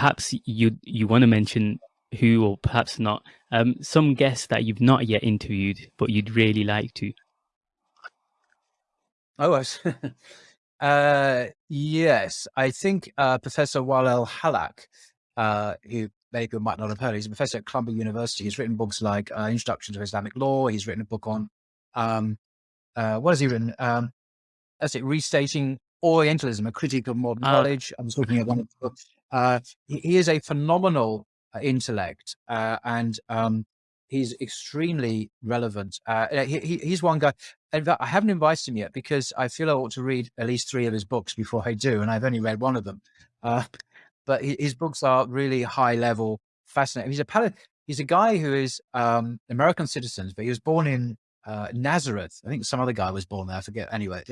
perhaps you you want to mention who or perhaps not um, some guests that you've not yet interviewed but you'd really like to. Oh, uh, yes, I think uh, Professor Wael Hallaq, uh, who many people might not have heard, he's a professor at Columbia University. He's written books like uh, Introduction to Islamic Law. He's written a book on um, uh, what has he written? Um, that's it, Restating Orientalism, a critique of modern uh, knowledge. I'm talking about one of the books. Uh, he, is a phenomenal uh, intellect uh, and um, he's extremely relevant. Uh, he, he, he's one guy. Fact, I haven't invited him yet because I feel I ought to read at least three of his books before I do, and I've only read one of them. Uh, but his books are really high level, fascinating. He's a he's a guy who is um, American citizen, but he was born in uh, Nazareth. I think some other guy was born there. I forget. Anyway,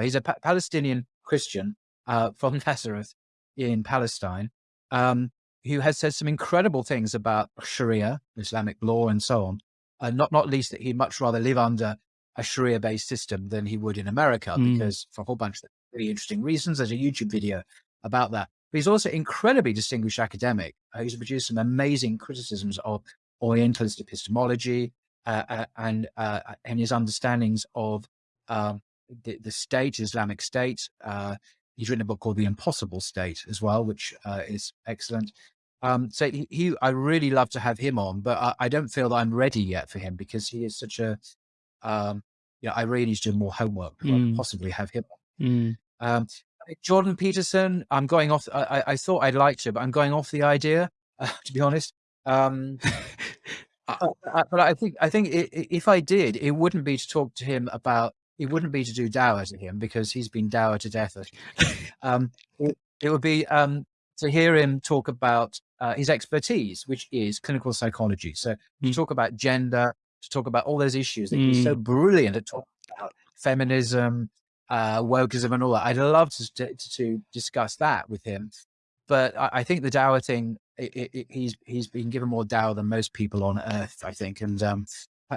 he's a pa Palestinian Christian uh, from Nazareth in Palestine, um, who has said some incredible things about Sharia, Islamic law, and so on. Uh, not not least that he'd much rather live under a Sharia-based system than he would in America, mm. because for a whole bunch of really interesting reasons. There's a YouTube video about that. But he's also incredibly distinguished academic. Uh, he's produced some amazing criticisms of Orientalist epistemology, uh, uh, and uh, and his understandings of um, the, the, state, Islamic State. He's written a book called The Impossible State as well, which is excellent. Um, so he, he, I really love to have him on, but I, I, don't feel that I'm ready yet for him because he is such a, um, you know, I really need to do more homework mm. possibly have him. Mm. Um, Jordan Peterson, I'm going off. I, I, thought I'd like to, but I'm going off the idea, uh, to be honest. Um, uh, uh, but I think I think it, if I did, it wouldn't be to talk to him about. It wouldn't be to do dawah to him because he's been dawah to death. um, it, it, would be um, to hear him talk about uh, his expertise, which is clinical psychology. So mm. to talk about gender, to talk about all those issues that mm. he's so hmm. brilliant at talking about feminism, uh, wokeism, and all that. I'd love to, to, to discuss that with him. But I, I think the dawah thing it, it, he's he's been given more dawah than most people on earth, I think, and um,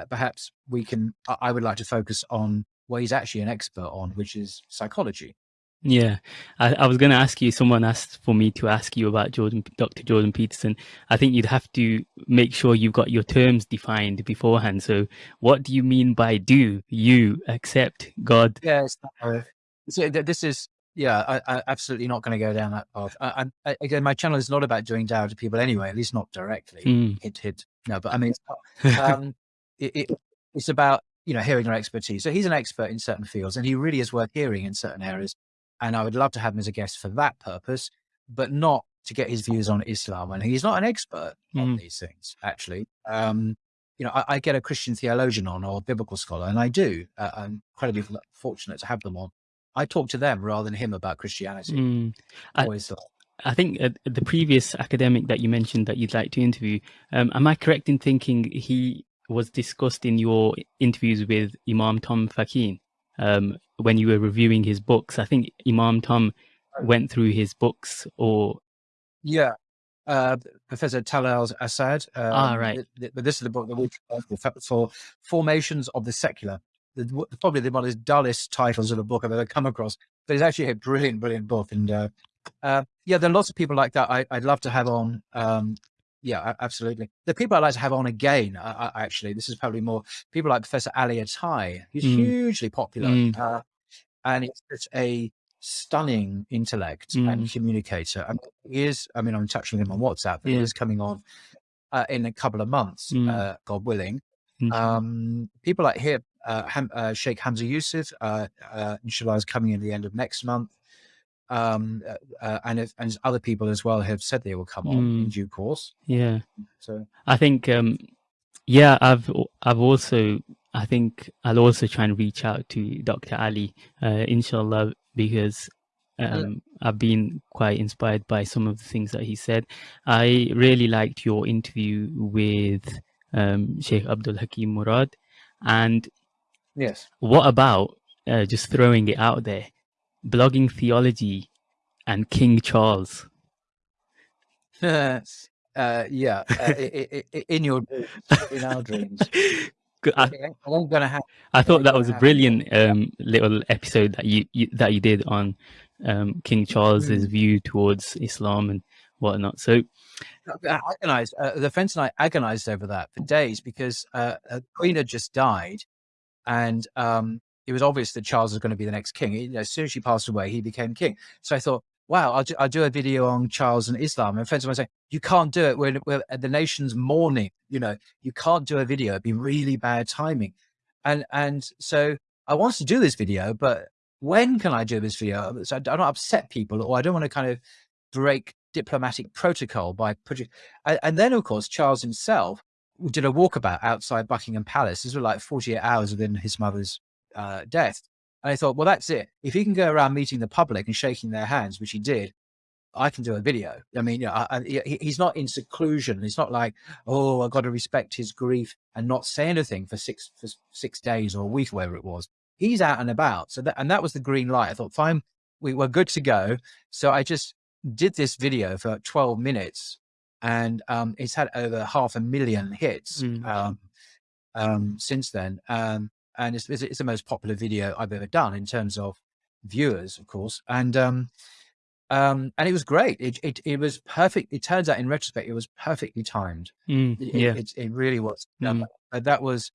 perhaps we can. I would like to focus on what he's actually an expert on, which is psychology. Yeah, I, I was going to ask you. Someone asked for me to ask you about Jordan, Dr. Jordan Peterson. I think you'd have to make sure you've got your terms defined beforehand. So, what do you mean by "do you accept God"? Yes, so this is yeah, I, I absolutely not going to go down that path. I, I, again, my channel is not about doing dawah to people anyway, at least not directly. Mm. Hit, hit. No, but I mean, um, it, it, it's about you know hearing your expertise. So he's an expert in certain fields, and he really is worth hearing in certain areas. And I would love to have him as a guest for that purpose, but not to get his views on Islam. And he's not an expert mm. on these things, actually. Um, you know, I, I, get a Christian theologian on or a biblical scholar, and I do. Uh, I'm incredibly fortunate to have them on I talk to them rather than him about Christianity. Mm. Always. I, I think uh, the previous academic that you mentioned that you'd like to interview, um, am I correct in thinking he was discussed in your interviews with Imam Tom Facchine um, when you were reviewing his books? I think Imam Tom went through his books or. Yeah. Uh, Professor Talal Asad. Um, ah, right. But this is the book that we for formations of the secular the, probably the one of the dullest titles of a book I've ever come across, but it's actually a brilliant, brilliant book. And uh, uh, yeah, there are lots of people like that I, would love to have on. Um, yeah, absolutely. The people I'd like to have on again, uh, actually, this is probably more people like Professor Ali Ataie. He's mm. hugely popular. Mm. and it's such a stunning intellect mm. and communicator. And he is, I mean, I'm touching him on WhatsApp, yeah. he is coming on uh, in a couple of months, mm. uh, God willing. Mm. Um, people like him, uh, Ham, uh, Sheikh Hamza Yusuf, uh, uh, inshallah, is coming in the end of next month. Um, uh, uh, and if, and other people as well have said they will come on mm. in due course. Yeah. So I think, um, yeah, I've I've also I think I'll also try and reach out to Dr. Ali, uh, inshallah, because um, I've been quite inspired by some of the things that he said. I really liked your interview with um, Sheikh Abdul Hakim Murad, and Yes. What about uh, just throwing it out there, blogging theology and King Charles? uh, yeah, uh, in your in our dreams. I, I'm gonna have. I thought that was a brilliant um, little episode that you, you, that you did on um, King Charles's mm. view towards Islam and whatnot. So I agonized. Uh, the friends and I agonized over that for days because uh, the Queen had just died, and um, it was obvious that Charles was going to be the next king. You know, as soon as she passed away, he became king. So I thought, wow, I'll do, I'll do a video on Charles and Islam. And friends of mine say, you can't do it. We're, we're the nation's mourning. You know, you can't do a video. It'd be really bad timing. And and so I wanted to do this video, but when can I do this video? So I don't upset people, or I don't want to kind of break diplomatic protocol by putting. And, and then, of course, Charles himself did a walkabout outside Buckingham Palace. This was like 48 hours within his mother's uh, death. And I thought, well, that's it. If he can go around meeting the public and shaking their hands, which he did, I can do a video. I mean, you know, I, I, he's not in seclusion. He's not like, oh, I've got to respect his grief and not say anything for six for six days or a week, or whatever it was. He's out and about. So that and that was the green light. I thought, fine, we were good to go. So I just did this video for 12 minutes, and um, it's had over half a million hits mm. um, um, since then. And it's, it's, the most popular video I've ever done in terms of viewers, of course. And um, um, and it was great. It, it it was perfect. It turns out, in retrospect, it was perfectly timed. Mm, it, yeah, it, it, really was. Mm. But that was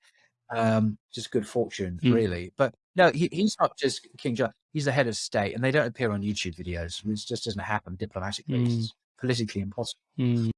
um, just good fortune, mm. really. But no, he, he's not just King John. He's the head of state, and they don't appear on YouTube videos. It just doesn't happen diplomatically. Mm. It's politically impossible. Mm.